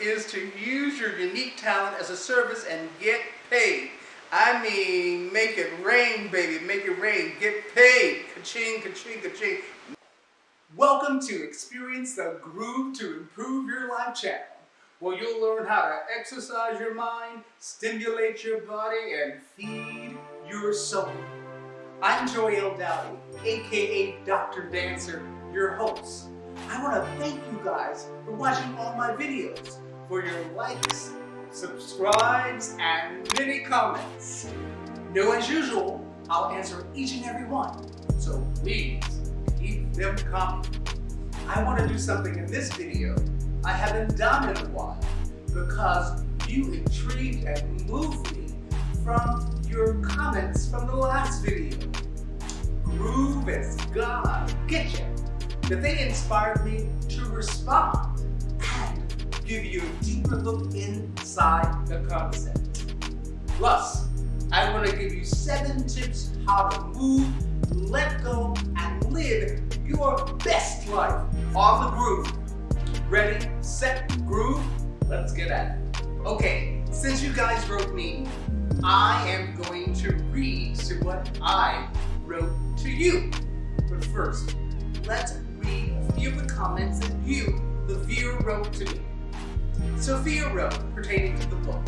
is to use your unique talent as a service and get paid. I mean, make it rain, baby, make it rain, get paid. Ka-ching, ka-ching, ka-ching. Welcome to Experience the Groove to Improve Your Life channel, where you'll learn how to exercise your mind, stimulate your body, and feed your soul. I'm Joel Dowdy, aka Dr. Dancer, your host. I want to thank you guys for watching all my videos, for your likes, subscribes, and many comments. Know as usual, I'll answer each and every one, so please keep them coming. I want to do something in this video I haven't done in a while because you intrigued and moved me from your comments from the last video. Groove is Gonna Get Ya that they inspired me to respond give you a deeper look inside the concept. Plus, I'm going to give you seven tips how to move, let go, and live your best life on the groove. Ready, set, groove? Let's get at it. Okay, since you guys wrote me, I am going to read to what I wrote to you. But first, let's read a few of the comments that you, the viewer, wrote to me. Sophia wrote pertaining to the book,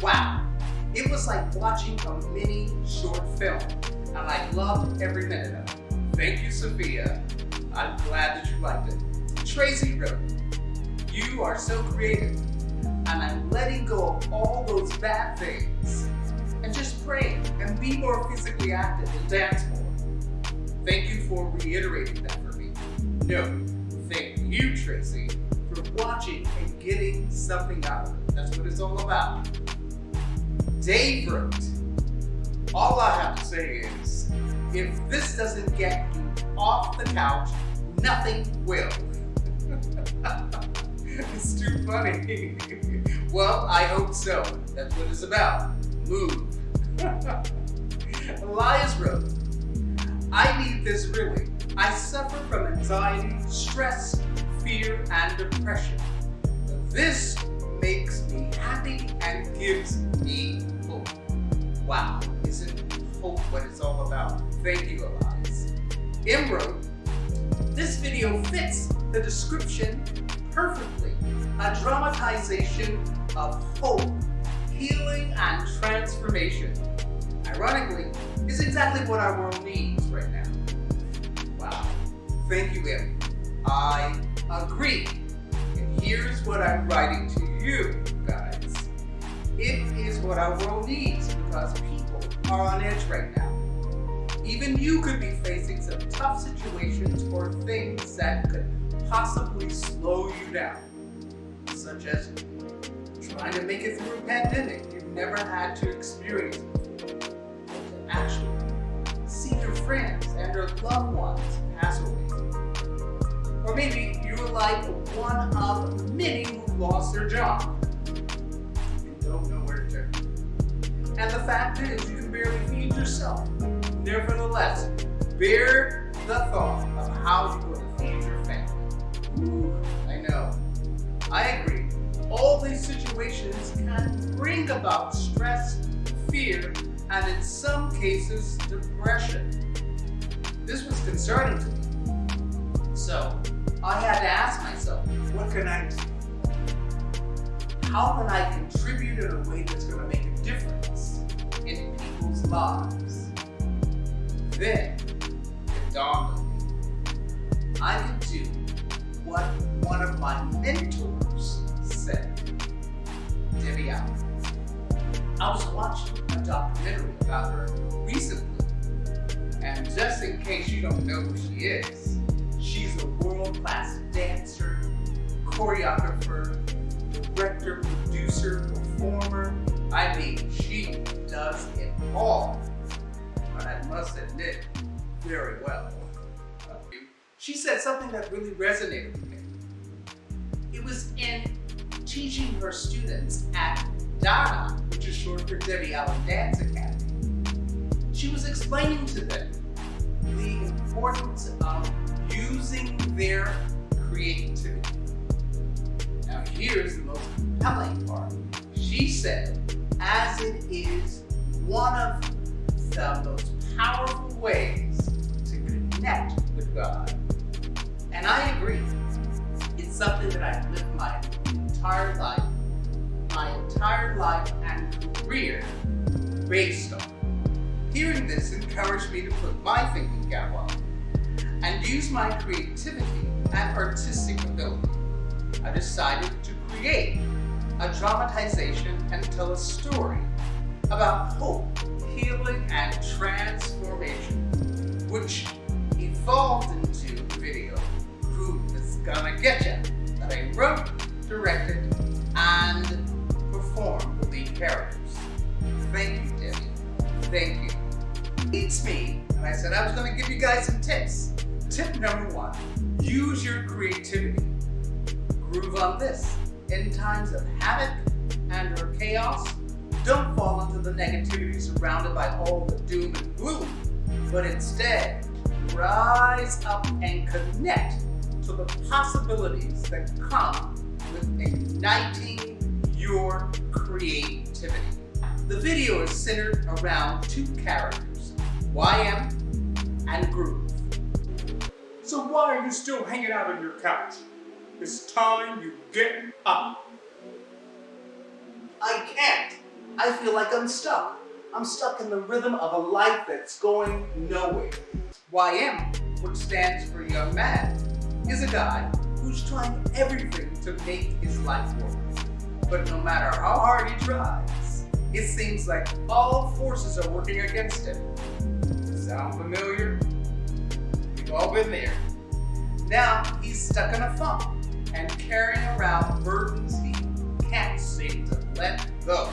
Wow, it was like watching a mini short film, and I loved every minute of it. Thank you, Sophia. I'm glad that you liked it. Tracy wrote, You are so creative, and I'm letting go of all those bad things, and just praying and be more physically active and dance more. Thank you for reiterating that for me. No, thank you, Tracy, watching and getting something out of it. That's what it's all about. Dave wrote, all I have to say is, if this doesn't get you off the couch, nothing will. it's too funny. well, I hope so. That's what it's about. Move. Elias wrote, I need this really. I suffer from anxiety, stress, fear, and depression. This makes me happy and gives me hope. Wow, isn't hope what it's all about? Thank you, Elias. M wrote, this video fits the description perfectly. A dramatization of hope, healing, and transformation. Ironically, is exactly what our world needs right now. Wow. Thank you, Em. I agree. And here's what I'm writing to you, guys. It is what our world needs because people are on edge right now. Even you could be facing some tough situations or things that could possibly slow you down, such as trying to make it through a pandemic you've never had to experience to actually see your friends and your loved ones pass away. Or maybe like one of many who lost their job and don't know where to turn. And the fact is, you can barely feed yourself. Nevertheless, bear the thought of how you will feed your family. Ooh, I know. I agree. All these situations can bring about stress, fear, and in some cases, depression. This was concerning to me. So, I had to ask myself, what can I do? How can I contribute in a way that's going to make a difference in people's lives? Then, it dawned on me. I could do what one of my mentors said. Debbie Allen. I was watching a documentary about her recently. And just in case you don't know who she is, she's a world-class dancer, choreographer, director, producer, performer. I mean, she does it all. But I must admit, very well. She said something that really resonated with me. It was in teaching her students at DADA, which is short for Debbie Allen Dance Academy. She was explaining to them the importance of their creativity. Now here's the most compelling part. She said, as it is one of the most powerful ways to connect with God. And I agree. It's something that I've lived my entire life, my entire life and career based on. Hearing this encouraged me to put my thinking cap on and use my creativity and artistic ability. I decided to create a dramatization and tell a story about hope, healing, and transformation, which evolved into the video Groove is Gonna Get Ya that I wrote, directed, and performed the lead characters. Thank you, Debbie. Thank you. It's me, and I said I was gonna give you guys some tips. Tip number one, use your creativity. Groove on this. In times of havoc and or chaos, don't fall into the negativity surrounded by all the doom and gloom, but instead, rise up and connect to the possibilities that come with igniting your creativity. The video is centered around two characters, YM and Groove. So why are you still hanging out on your couch? It's time you get up. I can't. I feel like I'm stuck. I'm stuck in the rhythm of a life that's going nowhere. YM, which stands for young man, is a guy who's trying everything to make his life work. But no matter how hard he tries, it seems like all forces are working against him. Sound familiar? We've all been there. Now he's stuck in a funk and carrying around burdens he can't seem to let go,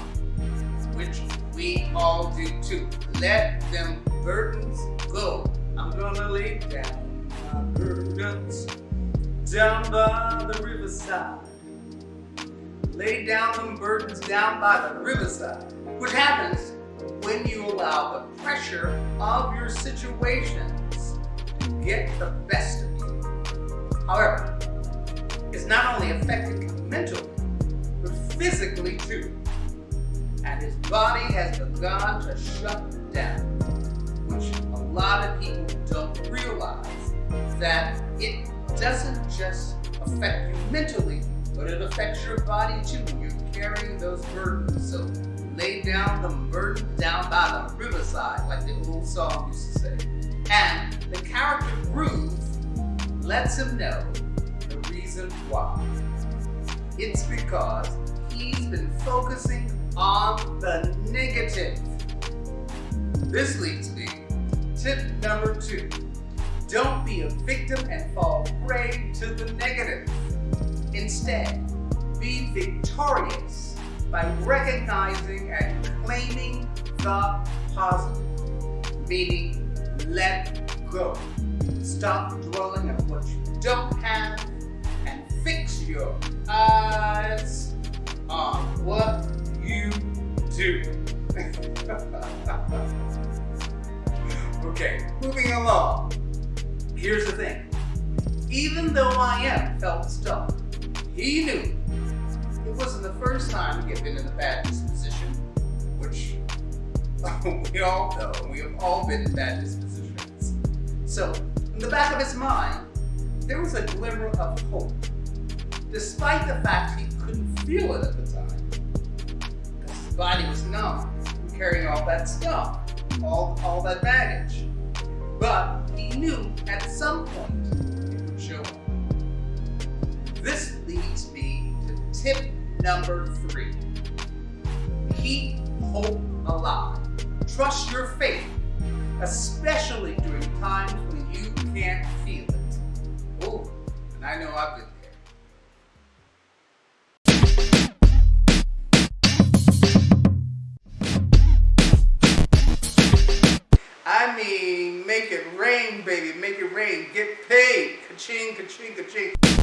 which we all do too. Let them burdens go. I'm gonna lay down my burdens down by the riverside. Lay down them burdens down by the riverside, which happens when you allow the pressure of your situations to get the best of you. However, it's not only affecting him mentally, but physically too. And his body has begun to shut down, which a lot of people don't realize that it doesn't just affect you mentally, but it affects your body too you're carrying those burdens. So lay down the burden down by the riverside, like the old song used to say. And the character Groove lets him know the reason why. It's because he's been focusing on the negative. This leads me to tip number two. Don't be a victim and fall prey to the negative. Instead, be victorious by recognizing and claiming the positive, meaning let go. Stop dwelling on what you don't have and fix your eyes on what you do. okay, moving along. Here's the thing. Even though YM felt stuck, he knew it wasn't the first time he had been in a bad disposition, which we all know, we have all been in bad dispositions. So, in the back of his mind, there was a glimmer of hope, despite the fact he couldn't feel it at the time. His body was numb from carrying all that stuff, all, all that baggage. But he knew at some point it would show up. This leads me to tip number three. Keep hope alive. Trust your faith, especially during times when you can't feel it. Oh, and I know I've been there. I mean, make it rain, baby. Make it rain. Get paid. Ka-ching, ka-ching, ka-ching.